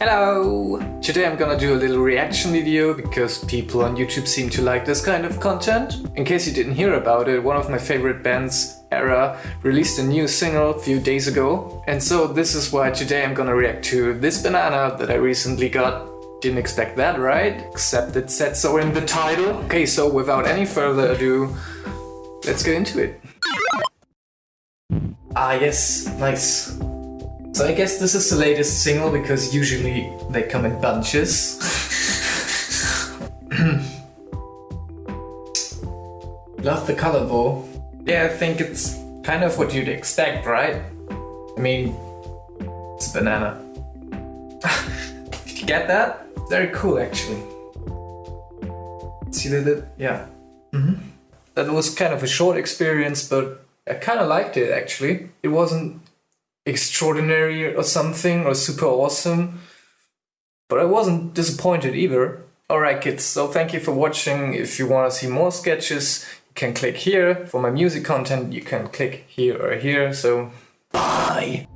Hello! Today I'm gonna do a little reaction video because people on YouTube seem to like this kind of content. In case you didn't hear about it, one of my favorite bands, Era, released a new single a few days ago. And so this is why today I'm gonna react to this banana that I recently got. Didn't expect that, right? Except it said so in the title. Okay, so without any further ado, let's get into it. Ah yes, nice. So I guess this is the latest single because usually they come in bunches. Love the color though. Yeah, I think it's kind of what you'd expect, right? I mean, it's a banana. Did you get that? Very cool actually. See that? Yeah. Mm -hmm. That was kind of a short experience, but I kind of liked it actually. It wasn't extraordinary or something or super awesome. But I wasn't disappointed either. Alright kids, so thank you for watching. If you want to see more sketches, you can click here. For my music content, you can click here or here. So, bye!